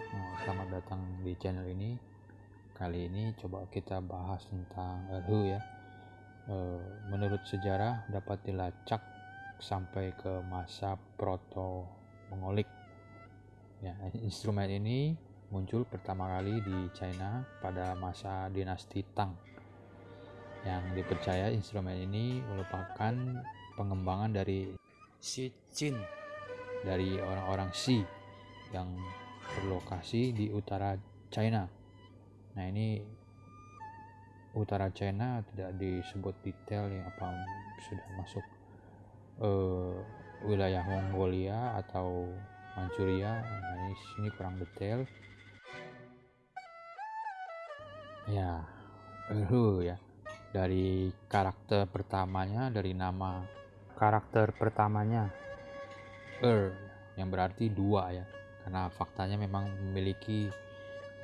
Eh, selamat datang di channel ini. Kali ini coba kita bahas tentang Erhu ya. Eh, Menurut sejarah dapat dilacak sampai ke masa proto Mongolik. Ya, instrumen ini muncul pertama kali di China pada masa dinasti Tang. Yang dipercaya instrumen ini merupakan pengembangan dari Xi Jin dari orang-orang Xi yang berlokasi di utara China. Nah ini utara China tidak disebut detail ya apa sudah masuk eh, wilayah Mongolia atau Manchuria. Nah ini sini kurang detail. Ya, Erhu ya dari karakter pertamanya dari nama karakter pertamanya Er yang berarti dua ya karena faktanya memang memiliki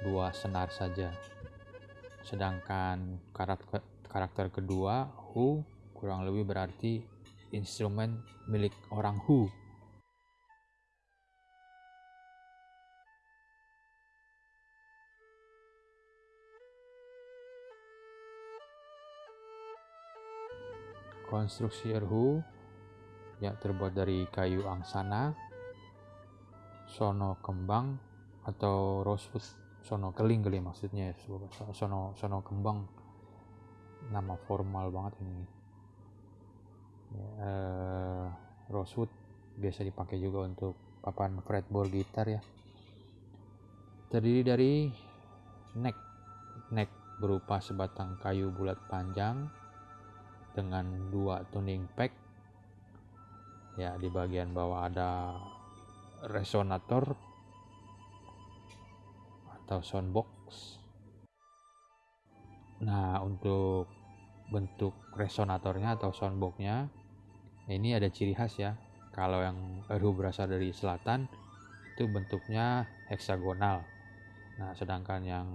dua senar saja. Sedangkan karakter karakter kedua Hu kurang lebih berarti instrumen milik orang Hu. Konstruksi erhu ya terbuat dari kayu angsana sono kembang atau rosewood sono keling kali maksudnya ya sono sono kembang. Nama formal banget ini. Ya, eh, rosewood biasa dipakai juga untuk papan fretboard gitar ya. Terdiri dari neck. Neck berupa sebatang kayu bulat panjang dengan dua tuning pack. Ya di bagian bawah ada resonator atau soundbox. Nah untuk bentuk resonatornya atau soundboxnya ini ada ciri khas ya. Kalau yang Erhu berasal dari selatan itu bentuknya heksagonal. Nah sedangkan yang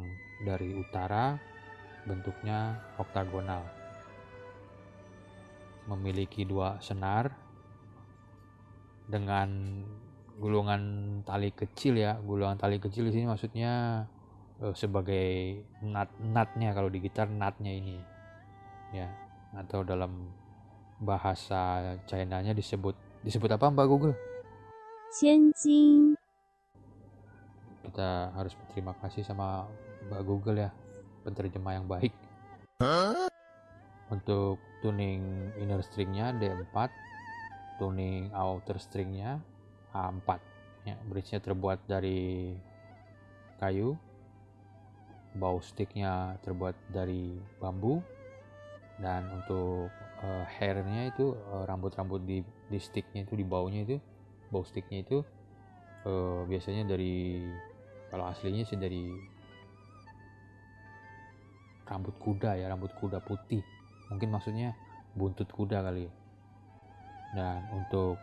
dari utara bentuknya oktagonal. Memiliki dua senar dengan gulungan tali kecil ya gulungan tali kecil di sini maksudnya uh, sebagai nut nutnya kalau di gitar nutnya ini ya atau dalam bahasa China-nya disebut disebut apa Mbak Google? Qianjin. Kita harus berterima kasih sama Mbak Google ya penerjemah yang baik. Untuk tuning inner stringnya D4 tuning outer stringnya A4 ya bridge-nya terbuat dari kayu. Bow sticknya terbuat dari bambu. Dan untuk uh, hairnya itu uh, rambut-rambut di di sticknya itu di baunya itu bow sticknya itu uh, biasanya dari kalau aslinya sih dari rambut kuda ya rambut kuda putih. Mungkin maksudnya buntut kuda kali. Ya. dan untuk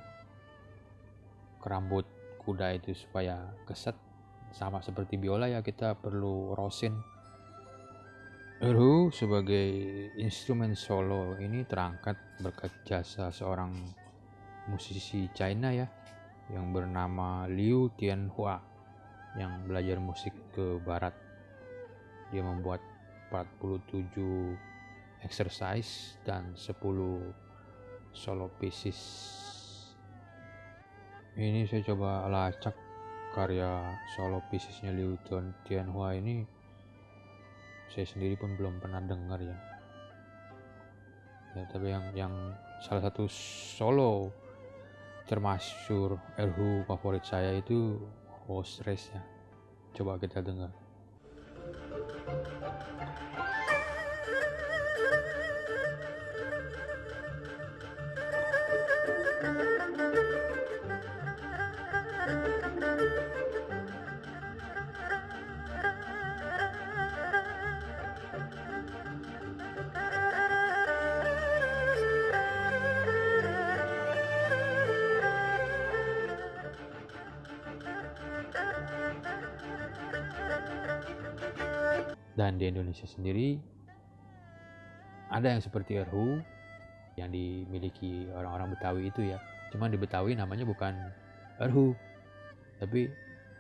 kerambut kuda itu supaya keset. Sama seperti biola ya kita perlu rosin. Erhu sebagai instrumen solo ini terangkat berkat jasa seorang musisi China ya yang bernama Liu Tianhua yang belajar musik ke barat. Dia membuat 47 exercise dan 10 solo pieces ini saya coba lacak karya solo piecesnya Liu Tianhua ini. Saya sendiri pun belum pernah dengar ya. Ya tapi yang yang salah satu solo termasyur Erhu favorit saya itu Host Race ya. Coba kita dengar dan di Indonesia sendiri ada yang seperti Erhu yang dimiliki orang-orang Betawi itu ya cuman di Betawi namanya bukan Erhu tapi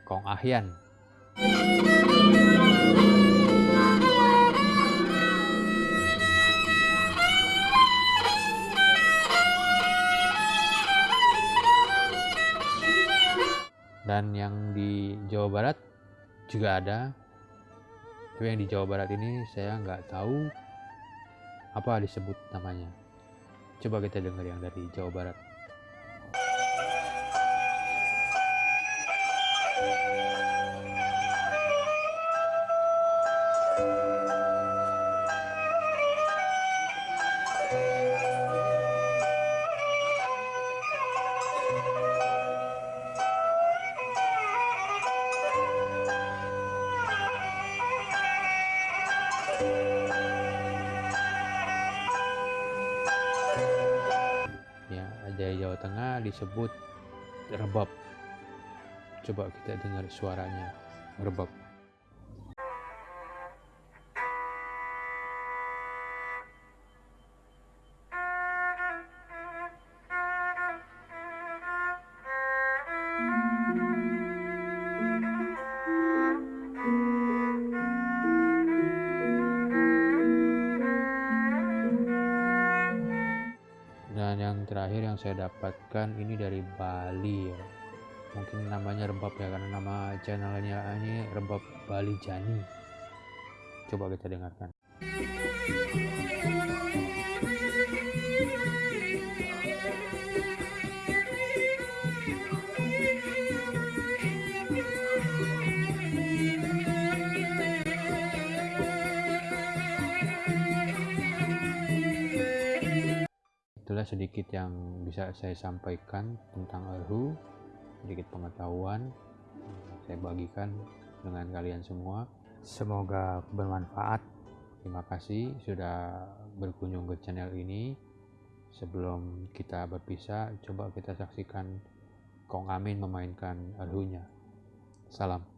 Kong Ahyan. Dan yang di Jawa Barat juga ada. Tapi yang di Jawa Barat ini saya nggak tahu apa disebut namanya. Coba kita dengar yang dari Jawa Barat. Tengah disebut rebab. Coba kita dengar suaranya rebab. Dan yang terakhir yang saya dapatkan ini dari Bali ya. Mungkin namanya rebab ya karena nama channelnya ini rebab Bali Jani. Coba kita dengarkan. Sedikit yang bisa saya sampaikan tentang Erhu, sedikit pengetahuan saya bagikan dengan kalian semua. Semoga bermanfaat. Terima kasih sudah berkunjung ke channel ini. Sebelum kita berpisah, coba kita saksikan Kong Amin memainkan Erhunya. Salam.